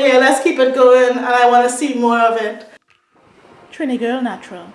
Yeah, let's keep it going and I want to see more of it. Trini Girl Natural.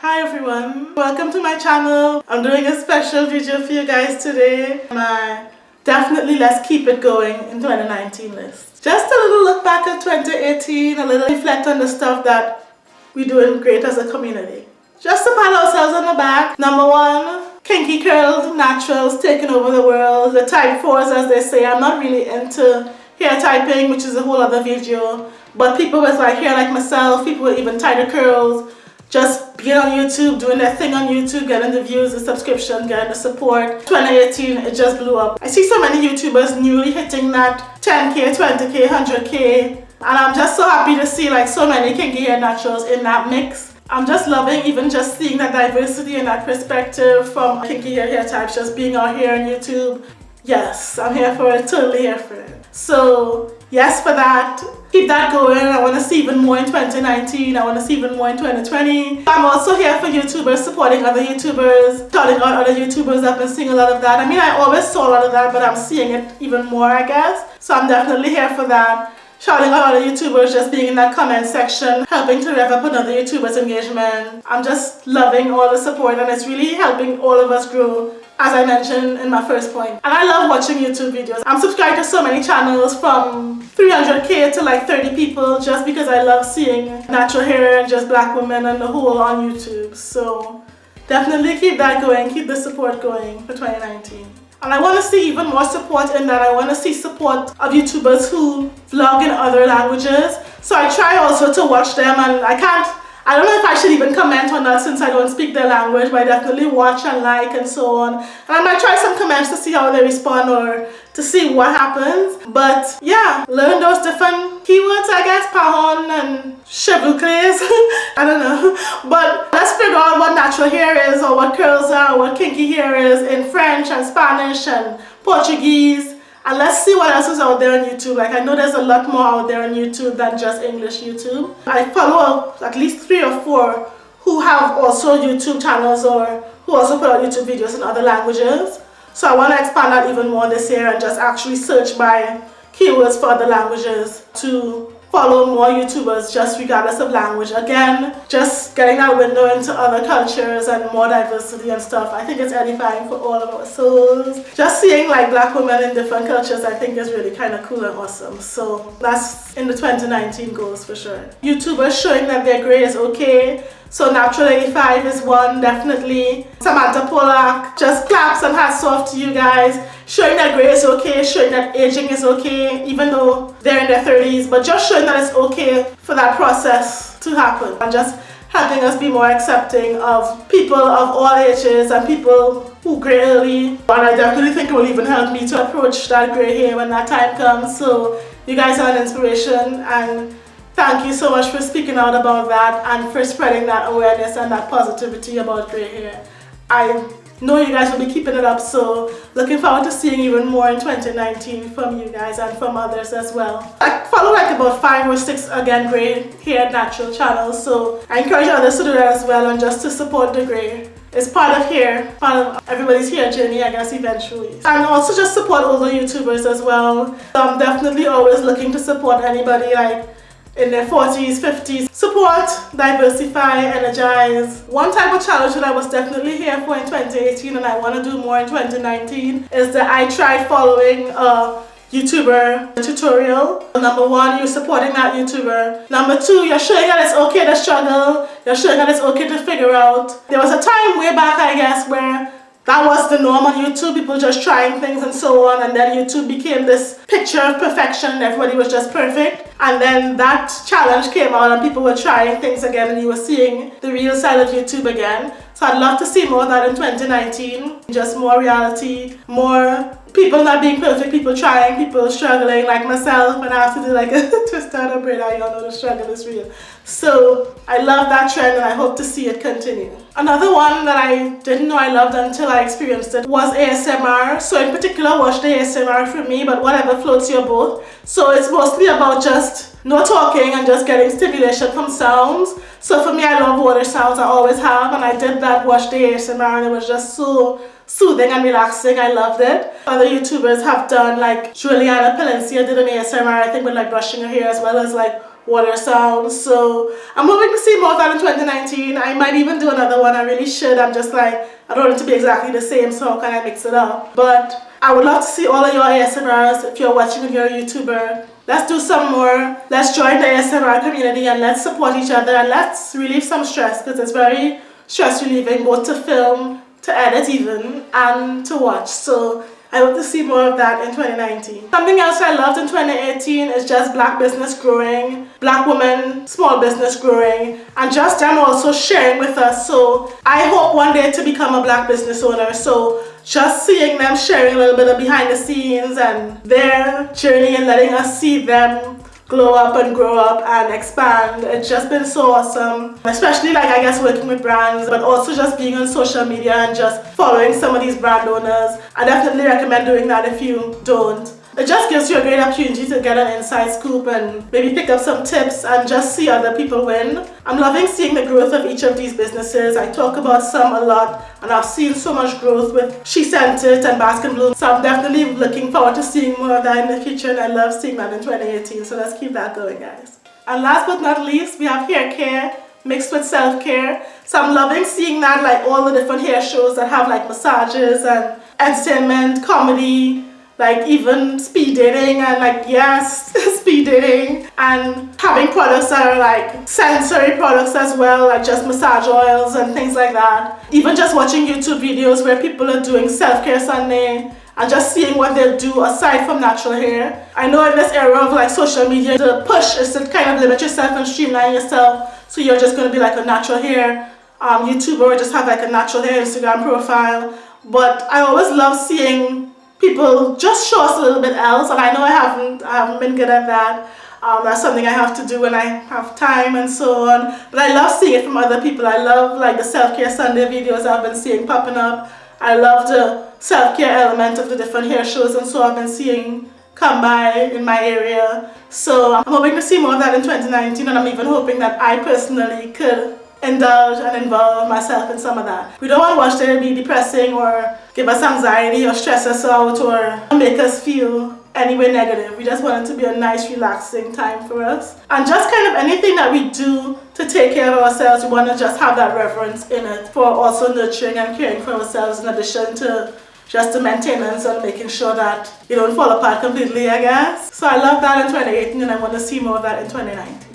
Hi everyone, welcome to my channel. I'm doing a special video for you guys today. My definitely let's keep it going in 2019 list. Just a little look back at 2018, a little reflect on the stuff that we're doing great as a community. Just to pat ourselves on the back, number one, kinky curled naturals taking over the world, the type 4s as they say. I'm not really into hair typing, which is a whole other video, but people with like hair like myself, people with even tighter curls, just being on YouTube, doing their thing on YouTube, getting the views, the subscription, getting the support. 2018, it just blew up. I see so many YouTubers newly hitting that 10k, 20k, 100k, and I'm just so happy to see like so many kinky hair naturals in that mix. I'm just loving even just seeing that diversity and that perspective from kinky hair hair types just being out here on YouTube. Yes, I'm here for it, totally here for it. So yes for that. Keep that going. I want to see even more in 2019. I want to see even more in 2020. I'm also here for YouTubers, supporting other YouTubers, shouting out other YouTubers. I've been seeing a lot of that. I mean, I always saw a lot of that, but I'm seeing it even more, I guess. So I'm definitely here for that shouting out other YouTubers, just being in that comment section, helping to rev up another YouTuber's engagement. I'm just loving all the support and it's really helping all of us grow as I mentioned in my first point. And I love watching YouTube videos. I'm subscribed to so many channels from 300k to like 30 people just because I love seeing natural hair and just black women and the whole on YouTube. So definitely keep that going, keep the support going for 2019. And I want to see even more support in that. I want to see support of YouTubers who vlog in other languages. So I try also to watch them and I can't, I don't know if I should even comment on that since I don't speak their language, but I definitely watch and like and so on. And I might try some comments to see how they respond or to see what happens. But yeah, learn those different keywords, I guess, pahon and cheveux I don't know. But let's figure out what natural hair is or what curls are or what kinky hair is in French and Spanish and Portuguese. And let's see what else is out there on YouTube. Like I know there's a lot more out there on YouTube than just English YouTube. I follow at least three or four who have also YouTube channels or who also put out YouTube videos in other languages. So I want to expand that even more this year and just actually search by keywords for other languages to follow more YouTubers just regardless of language. Again, just getting that window into other cultures and more diversity and stuff. I think it's edifying for all of our souls. Just seeing like black women in different cultures I think is really kind of cool and awesome. So that's in the 2019 goals for sure. YouTubers showing that their grey is okay. So Naptural85 is one, definitely. Samantha Pollack, just claps and hats off to you guys. Showing that grey is okay, showing that aging is okay, even though they're in their 30s, but just showing that it's okay for that process to happen. And just helping us be more accepting of people of all ages and people who grey early. And I definitely think it will even help me to approach that grey hair when that time comes. So you guys are an inspiration and Thank you so much for speaking out about that and for spreading that awareness and that positivity about grey hair. I know you guys will be keeping it up so looking forward to seeing even more in 2019 from you guys and from others as well. I follow like about five or six again grey hair natural channels so I encourage others to do that as well and just to support the grey. It's part of hair, part of everybody's hair journey I guess eventually. And also just support older YouTubers as well. So I'm definitely always looking to support anybody like in their 40s, 50s. Support, diversify, energize. One type of challenge that I was definitely here for in 2018 and I want to do more in 2019 is that I tried following a YouTuber tutorial. Number one, you're supporting that YouTuber. Number two, you're showing that it's okay to struggle. You're showing that it's okay to figure out. There was a time way back, I guess, where that was the norm on YouTube, people just trying things and so on and then YouTube became this picture of perfection, everybody was just perfect and then that challenge came out and people were trying things again and you were seeing the real side of YouTube again. So I'd love to see more of that in 2019, just more reality, more people not being perfect, people trying, people struggling like myself and I have to do like a twist out of brain, y'all know the struggle is real. So I love that trend and I hope to see it continue. Another one that I didn't know I loved until I experienced it was ASMR. So in particular watch the ASMR for me but whatever floats your boat. So it's mostly about just no talking and just getting stimulation from sounds. So for me I love water sounds I always have and I did that watch the ASMR and it was just so soothing and relaxing. I loved it. Other YouTubers have done like Juliana Palencia did an ASMR I think with like brushing her hair as well as like water sounds. So I'm hoping to see more of that in 2019. I might even do another one. I really should. I'm just like, I don't want it to be exactly the same, so can I mix it up? But I would love to see all of your ASMRs if you're watching and you're a YouTuber. Let's do some more. Let's join the ASMR community and let's support each other and let's relieve some stress because it's very stress relieving both to film, to edit even, and to watch. So I hope to see more of that in 2019. Something else I loved in 2018 is just black business growing, black women, small business growing, and just them also sharing with us. So I hope one day to become a black business owner. So just seeing them sharing a little bit of behind the scenes and their journey and letting us see them glow up and grow up and expand. It's just been so awesome. Especially like I guess working with brands but also just being on social media and just following some of these brand owners. I definitely recommend doing that if you don't. It just gives you a great opportunity to get an inside scoop and maybe pick up some tips and just see other people win. I'm loving seeing the growth of each of these businesses. I talk about some a lot and I've seen so much growth with She Sent It and Bask and Bloom. So I'm definitely looking forward to seeing more of that in the future and I love seeing that in 2018. So let's keep that going guys. And last but not least, we have hair care mixed with self-care. So I'm loving seeing that like all the different hair shows that have like massages and entertainment, comedy, like even speed dating and like yes speed dating and having products that are like sensory products as well like just massage oils and things like that even just watching youtube videos where people are doing self-care sunday and just seeing what they'll do aside from natural hair. I know in this era of like social media, the push is to kind of limit yourself and streamline yourself. So you're just going to be like a natural hair um, YouTuber or just have like a natural hair Instagram profile. But I always love seeing people just show us a little bit else and I know I haven't, I haven't been good at that. Um, that's something I have to do when I have time and so on. But I love seeing it from other people. I love like the self-care Sunday videos I've been seeing popping up. I love the self-care element of the different hair shows and so I've been seeing come by in my area. So I'm hoping to see more of that in 2019 and I'm even hoping that I personally could indulge and involve myself in some of that. We don't want to watch there be depressing or give us anxiety or stress us out or make us feel anyway negative. We just want it to be a nice relaxing time for us. And just kind of anything that we do to take care of ourselves, we want to just have that reverence in it for also nurturing and caring for ourselves in addition to just the maintenance and making sure that you don't fall apart completely, I guess. So I love that in 2018 and I want to see more of that in 2019.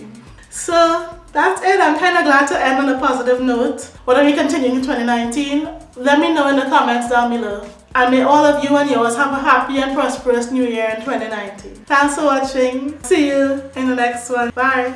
So that's it. I'm kind of glad to end on a positive note. What are we continuing in 2019? Let me know in the comments down below. And may all of you and yours have a happy and prosperous new year in 2019. Thanks for watching. See you in the next one. Bye.